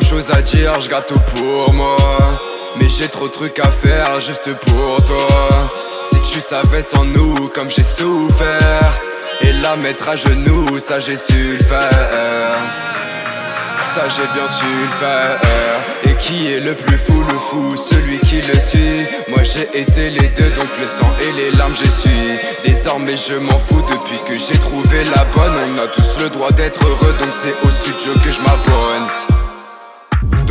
choses à dire, je tout pour moi. Mais j'ai trop de trucs à faire juste pour toi. Si tu savais sans nous comme j'ai souffert. Et la mettre à genoux, ça j'ai su le faire. Ça j'ai bien su le faire. Et qui est le plus fou, le fou, celui qui le suit. Moi j'ai été les deux, donc le sang et les larmes su. Désormais je m'en fous. Depuis que j'ai trouvé la bonne On a tous le droit d'être heureux, donc c'est au studio que je m'abonne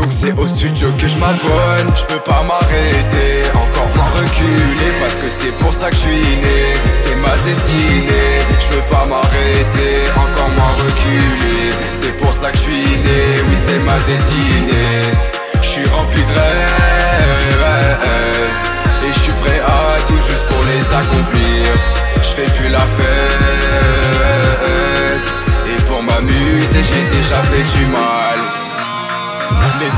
donc c'est au studio que je m'abonne Je peux pas m'arrêter, encore moins reculer Parce que c'est pour ça que je suis né. C'est ma destinée. Je peux pas m'arrêter, encore moins reculer. C'est pour ça que je suis né, oui c'est ma destinée. Je suis rempli de rêves. Et je suis prêt à tout juste pour les accomplir. Je fais plus la fête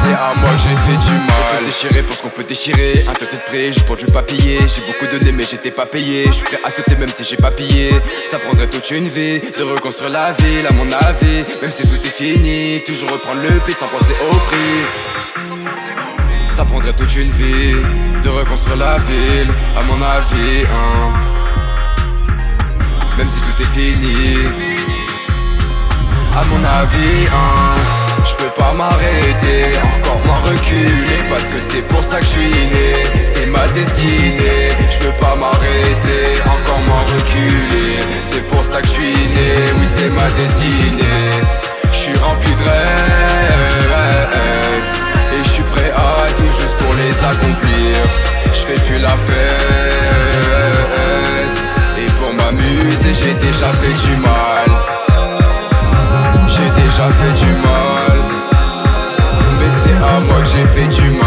c'est à moi que j'ai fait du mal On peut se déchirer pour ce qu'on peut déchirer. Un tête prêt, juste pour du papier. J'ai beaucoup donné mais j'étais pas payé. Je suis prêt à sauter même si j'ai pas pillé. Ça prendrait toute une vie de reconstruire la ville à mon avis. Même si tout est fini, toujours reprendre le pli sans penser au prix. Ça prendrait toute une vie de reconstruire la ville à mon avis hein. Même si tout est fini. À mon avis hein. Je peux pas m'arrêter, Parce que c'est pour ça que je suis né. C'est ma destinée Je peux pas m'arrêter, encore moins reculer. C'est pour ça que je suis né, oui c'est ma destinée. Je suis rempli de rêves Et je suis prêt à tout juste pour les accomplir. Je fais plus la fête Et pour m'amuser j'ai déjà fait du mal. J'ai déjà fait du mal j'ai fait du mal